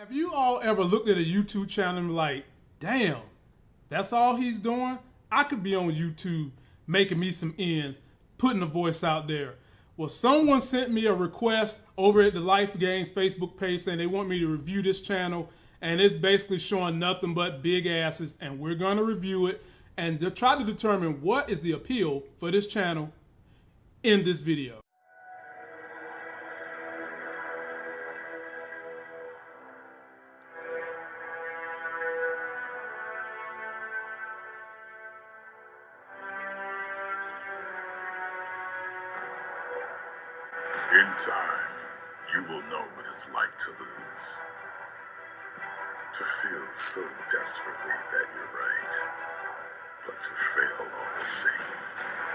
Have you all ever looked at a YouTube channel and like, damn, that's all he's doing? I could be on YouTube making me some ends, putting a voice out there. Well, someone sent me a request over at the Life Games Facebook page saying they want me to review this channel, and it's basically showing nothing but big asses, and we're going to review it and to try to determine what is the appeal for this channel in this video. In time, you will know what it's like to lose. To feel so desperately that you're right, but to fail all the same.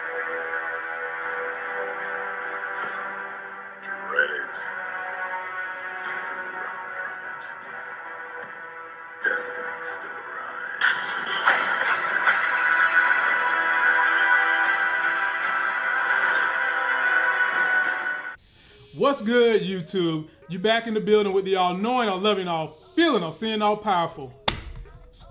What's good, YouTube? You back in the building with the all knowing, all loving, all feeling, all seeing, all powerful.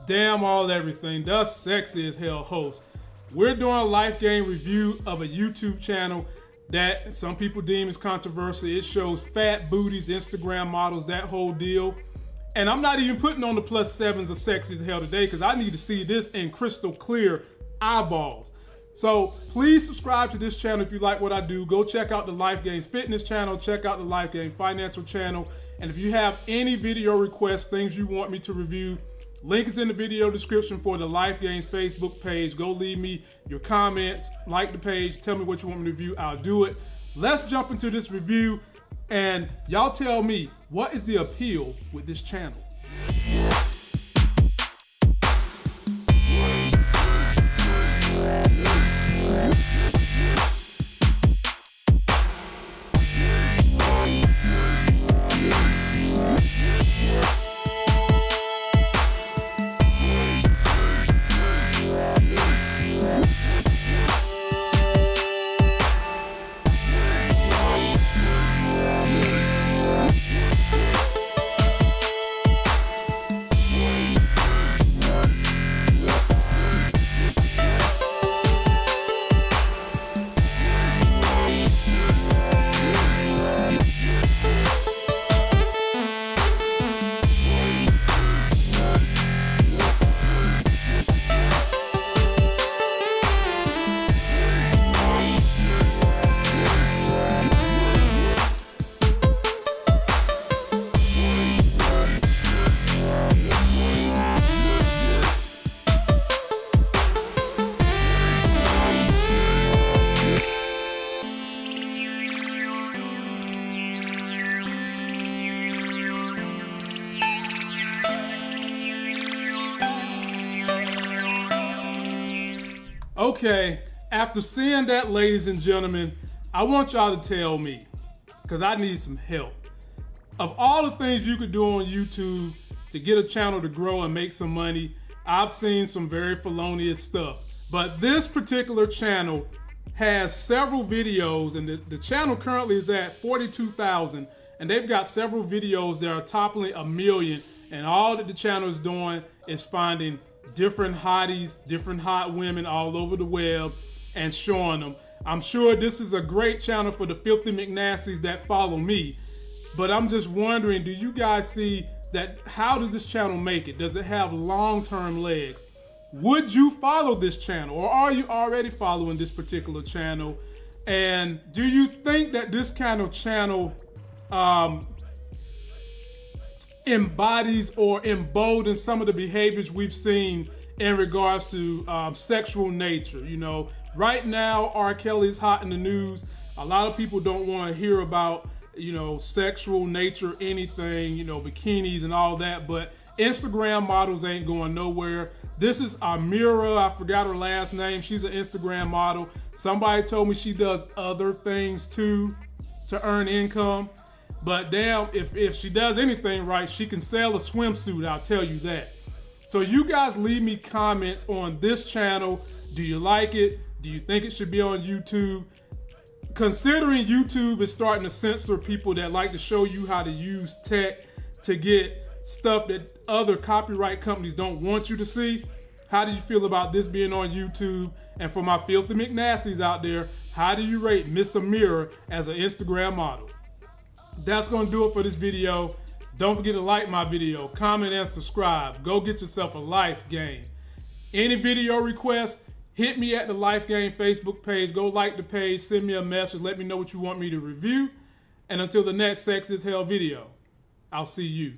Damn all everything. The sexy as hell host. We're doing a life game review of a YouTube channel that some people deem is controversial. It shows fat booties, Instagram models, that whole deal. And I'm not even putting on the plus sevens of sexy as hell today because I need to see this in crystal clear eyeballs. So please subscribe to this channel if you like what I do. Go check out the Life Games Fitness channel, check out the Life Gains Financial channel. And if you have any video requests, things you want me to review, link is in the video description for the Life Games Facebook page. Go leave me your comments, like the page, tell me what you want me to review, I'll do it. Let's jump into this review and y'all tell me what is the appeal with this channel? Okay, after seeing that, ladies and gentlemen, I want y'all to tell me, because I need some help. Of all the things you could do on YouTube to get a channel to grow and make some money, I've seen some very felonious stuff. But this particular channel has several videos, and the, the channel currently is at 42,000, and they've got several videos that are toppling a million, and all that the channel is doing is finding different hotties, different hot women all over the web and showing them. I'm sure this is a great channel for the filthy McNasties that follow me, but I'm just wondering, do you guys see that how does this channel make it? Does it have long-term legs? Would you follow this channel or are you already following this particular channel? And do you think that this kind of channel um, embodies or emboldens some of the behaviors we've seen in regards to um, sexual nature. You know, right now, R. Kelly's hot in the news. A lot of people don't want to hear about, you know, sexual nature, anything, you know, bikinis and all that, but Instagram models ain't going nowhere. This is Amira, I forgot her last name. She's an Instagram model. Somebody told me she does other things too to earn income. But damn, if, if she does anything right, she can sell a swimsuit, I'll tell you that. So you guys leave me comments on this channel. Do you like it? Do you think it should be on YouTube? Considering YouTube is starting to censor people that like to show you how to use tech to get stuff that other copyright companies don't want you to see? How do you feel about this being on YouTube? And for my filthy McNasties out there, how do you rate Miss Amira as an Instagram model? That's gonna do it for this video. Don't forget to like my video, comment, and subscribe. Go get yourself a life game. Any video requests, hit me at the Life Game Facebook page. Go like the page, send me a message, let me know what you want me to review. And until the next Sex is Hell video, I'll see you.